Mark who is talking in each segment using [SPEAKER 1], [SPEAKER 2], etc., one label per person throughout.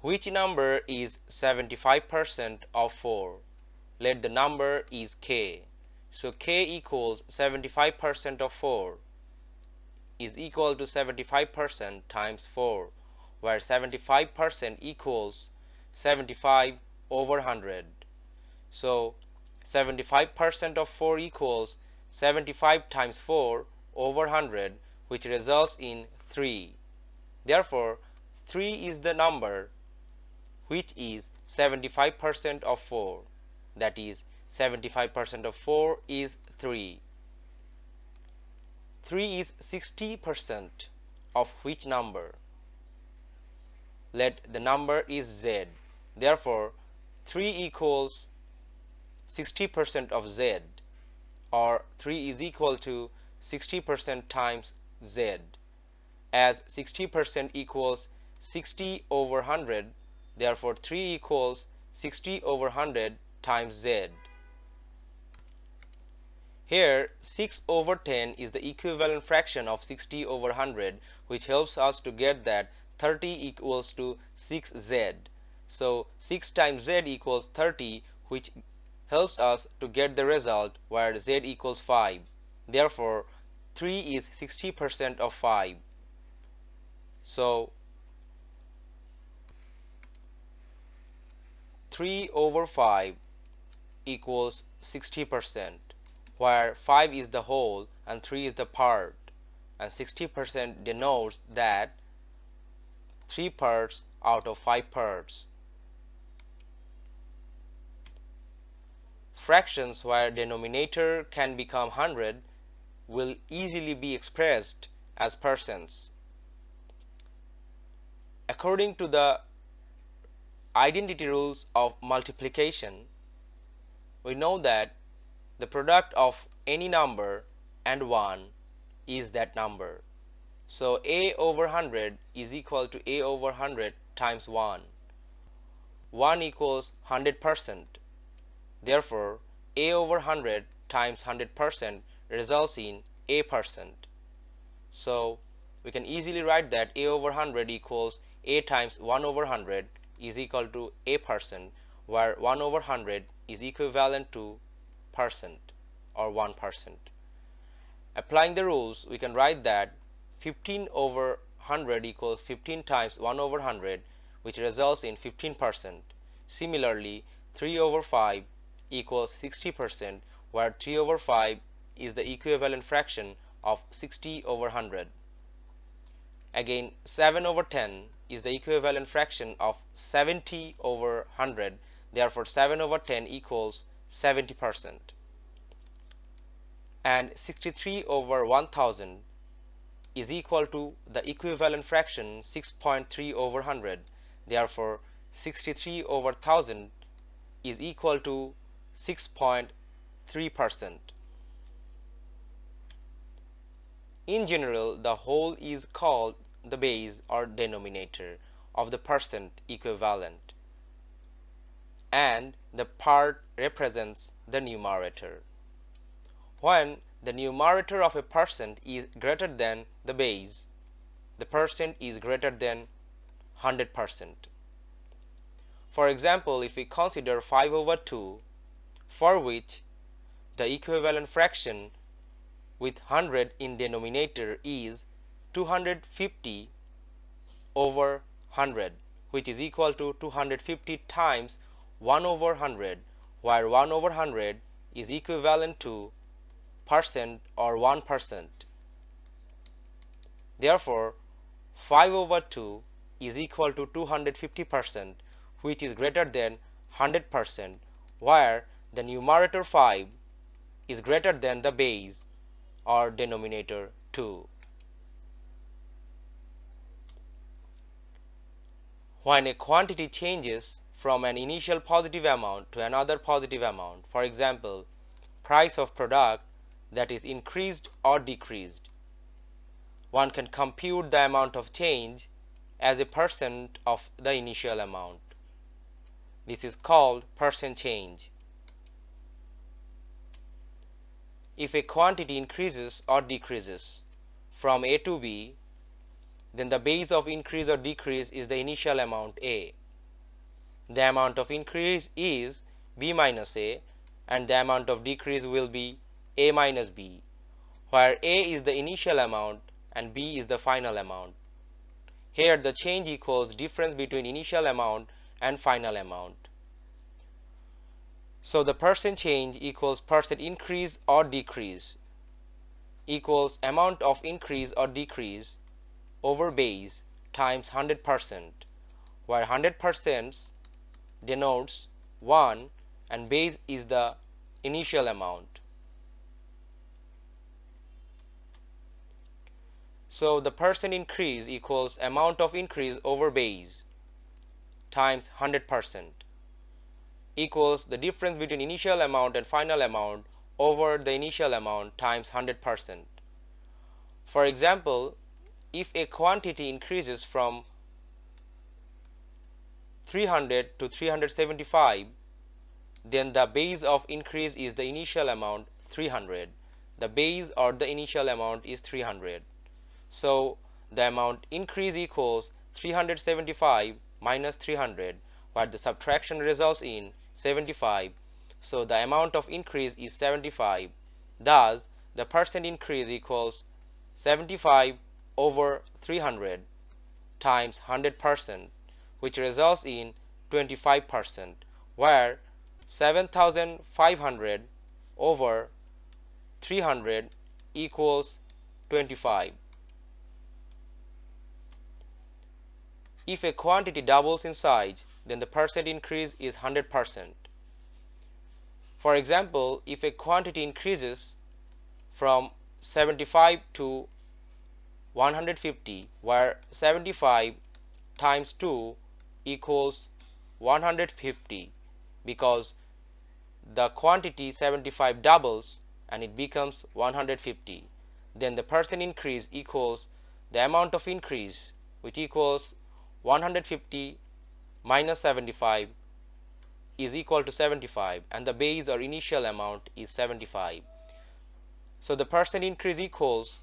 [SPEAKER 1] which number is 75% of 4 let the number is k. So k equals 75% of 4 is equal to 75% times 4 where 75% equals 75 over 100 so 75% of 4 equals 75 times 4 over 100 which results in 3 therefore 3 is the number which is 75% of 4 that is 75% of 4 is 3 3 is 60% of which number? Let the number is z. Therefore 3 equals 60% of z or 3 is equal to 60% times z. As 60% equals 60 over 100 therefore 3 equals 60 over 100 times z here 6 over 10 is the equivalent fraction of 60 over 100 which helps us to get that 30 equals to 6z. So 6 times z equals 30 which helps us to get the result where z equals 5. Therefore 3 is 60% of 5. So 3 over 5 equals 60% where 5 is the whole and 3 is the part and 60% denotes that 3 parts out of 5 parts. Fractions where denominator can become 100 will easily be expressed as percents. According to the identity rules of multiplication, we know that the product of any number and 1 is that number. So a over 100 is equal to a over 100 times 1. 1 equals 100%. Therefore, a over 100 times 100% results in a percent. So we can easily write that a over 100 equals a times 1 over 100 is equal to a percent where 1 over 100 is equivalent to percent or 1%. Applying the rules, we can write that 15 over 100 equals 15 times 1 over 100 which results in 15%. Similarly, 3 over 5 equals 60% where 3 over 5 is the equivalent fraction of 60 over 100. Again, 7 over 10 is the equivalent fraction of 70 over 100. Therefore, 7 over 10 equals 70 percent. And 63 over 1000 is equal to the equivalent fraction 6.3 over 100 therefore 63 over 1000 is equal to 6.3 percent. In general the whole is called the base or denominator of the percent equivalent and the part represents the numerator. When the numerator of a percent is greater than the base, the percent is greater than 100%. For example, if we consider 5 over 2, for which the equivalent fraction with 100 in denominator is 250 over 100 which is equal to 250 times 1 over 100 where 1 over 100 is equivalent to percent or 1 percent. Therefore 5 over 2 is equal to 250 percent which is greater than 100 percent where the numerator 5 is greater than the base or denominator 2. When a quantity changes from an initial positive amount to another positive amount. For example, price of product that is increased or decreased. One can compute the amount of change as a percent of the initial amount. This is called percent change. If a quantity increases or decreases from A to B, then the base of increase or decrease is the initial amount A the amount of increase is b minus a and the amount of decrease will be a minus b where a is the initial amount and b is the final amount. Here the change equals difference between initial amount and final amount. So the percent change equals percent increase or decrease equals amount of increase or decrease over base times 100% where 100% denotes 1 and base is the initial amount. So the percent increase equals amount of increase over base times 100% equals the difference between initial amount and final amount over the initial amount times 100%. For example, if a quantity increases from 300 to 375 then the base of increase is the initial amount 300 the base or the initial amount is 300 so the amount increase equals 375 minus 300 where the subtraction results in 75 so the amount of increase is 75 thus the percent increase equals 75 over 300 times 100 percent which results in 25% where 7500 over 300 equals 25. If a quantity doubles in size then the percent increase is 100%. For example, if a quantity increases from 75 to 150 where 75 times 2 equals 150 because the quantity 75 doubles and it becomes 150 then the percent increase equals the amount of increase which equals 150 minus 75 is equal to 75 and the base or initial amount is 75 so the percent increase equals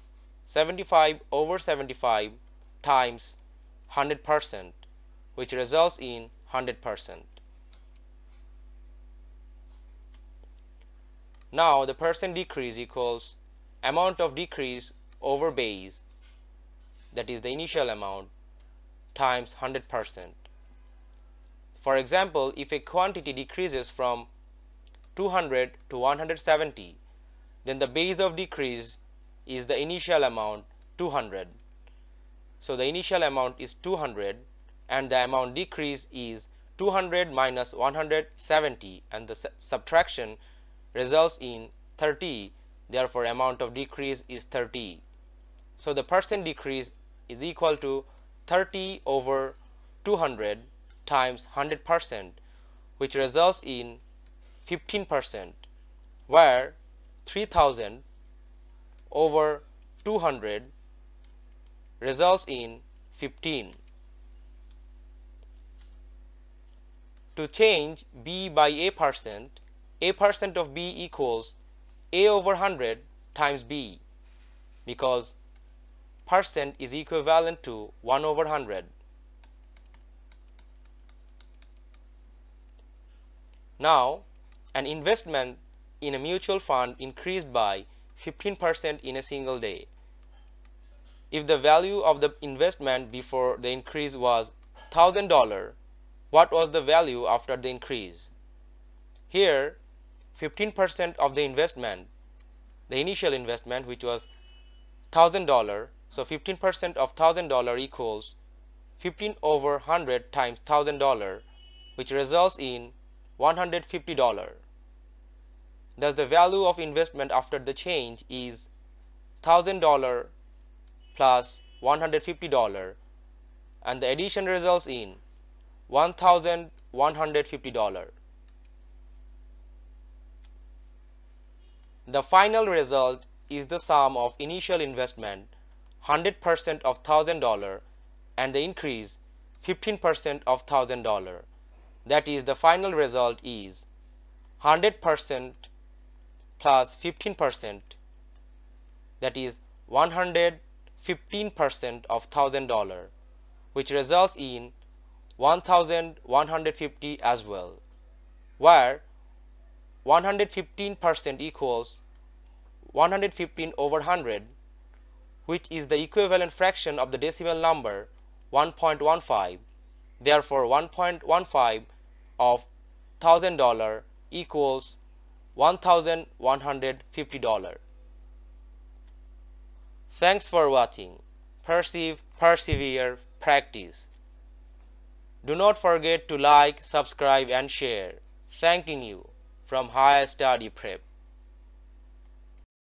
[SPEAKER 1] 75 over 75 times 100 percent which results in 100%. Now the percent decrease equals amount of decrease over base that is the initial amount times 100%. For example, if a quantity decreases from 200 to 170 then the base of decrease is the initial amount 200. So the initial amount is 200 and the amount decrease is 200 minus 170 and the subtraction results in 30 therefore amount of decrease is 30 so the percent decrease is equal to 30 over 200 times 100 percent which results in 15 percent where 3000 over 200 results in 15 To change b by a percent, a percent of b equals a over 100 times b because percent is equivalent to 1 over 100. Now, an investment in a mutual fund increased by 15% in a single day. If the value of the investment before the increase was $1000, what was the value after the increase. Here 15% of the investment, the initial investment which was $1000, so 15% of $1000 equals 15 over 100 times $1000 which results in $150. Thus the value of investment after the change is $1000 plus $150 and the addition results in $1,150. The final result is the sum of initial investment 100% of $1,000 and the increase 15% of $1,000. That is the final result is 100% plus 15% that is 115% of $1,000 which results in 1150 as well where 115% equals 115 over 100 which is the equivalent fraction of the decimal number 1.15 therefore 1.15 of thousand dollar equals $1150 thanks for watching. Perceive persevere practice. Do not forget to like subscribe and share. Thanking you from higher study prep